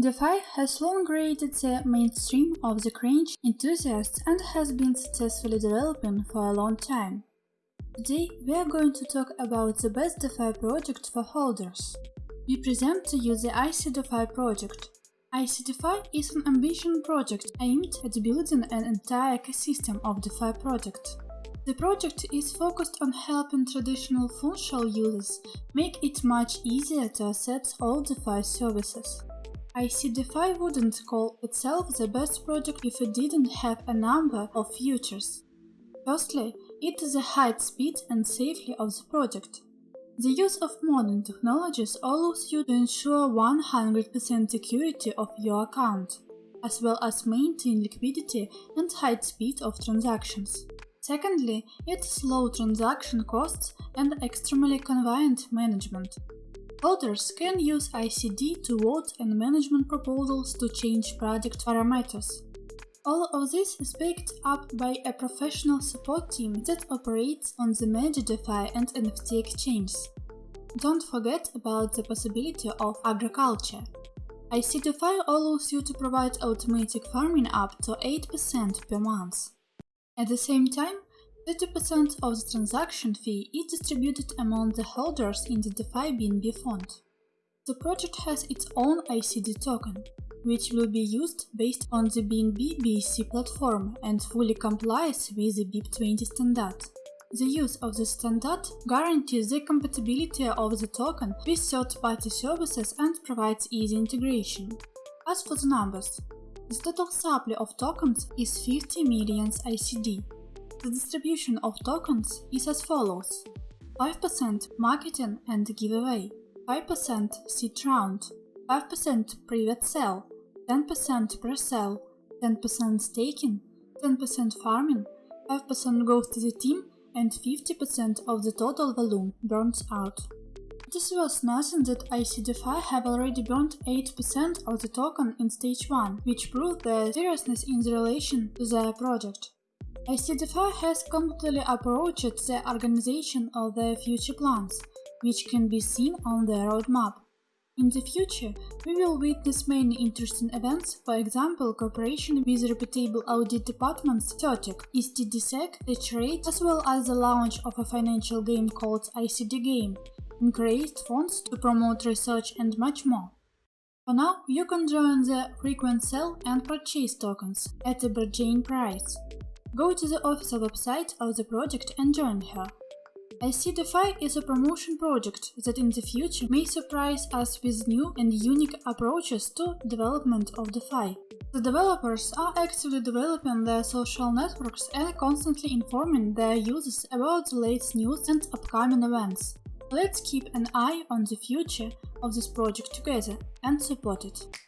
DeFi has long created the mainstream of the cringe enthusiasts and has been successfully developing for a long time. Today we are going to talk about the best DeFi project for holders. We present to you the IC DeFi project. IC DeFi is an ambition project aimed at building an entire ecosystem of DeFi project. The project is focused on helping traditional functional users make it much easier to access all DeFi services. ICDeFi wouldn't call itself the best project if it didn't have a number of features. Firstly, it is the high speed and safety of the project. The use of modern technologies allows you to ensure 100% security of your account, as well as maintain liquidity and high speed of transactions. Secondly, its low transaction costs and extremely convenient management. Holders can use ICD to vote and management proposals to change project parameters. All of this is picked up by a professional support team that operates on the major DeFi and NFT exchanges. Don't forget about the possibility of agriculture. ICDeFi allows you to provide automatic farming up to 8% per month. At the same time, 30% of the transaction fee is distributed among the holders in the DeFi BNB fund. The project has its own ICD token, which will be used based on the BNB BSC platform and fully complies with the BEP20 standard. The use of the standard guarantees the compatibility of the token with third-party services and provides easy integration. As for the numbers, the total supply of tokens is 50 million ICD, the distribution of tokens is as follows 5% marketing and giveaway, 5% seed round, 5% private sale, 10% pre-sale, 10% staking, 10% farming, 5% goes to the team and 50% of the total volume burns out. It is worth noting that ICDeFi have already burned 8% of the token in stage 1, which proves their seriousness in relation to their project. ICDeFi has completely approached the organization of their future plans, which can be seen on their roadmap. In the future, we will witness many interesting events, for example, cooperation with reputable audit departments CertiK, EstDSec, H-Rate, as well as the launch of a financial game called ICD Game, increased funds to promote research and much more. For now, you can join the frequent sell and purchase tokens at a bargain price. Go to the official website of the project and join her. ICDeFi is a promotion project that in the future may surprise us with new and unique approaches to development of DeFi. The developers are actively developing their social networks and constantly informing their users about the latest news and upcoming events. Let's keep an eye on the future of this project together and support it.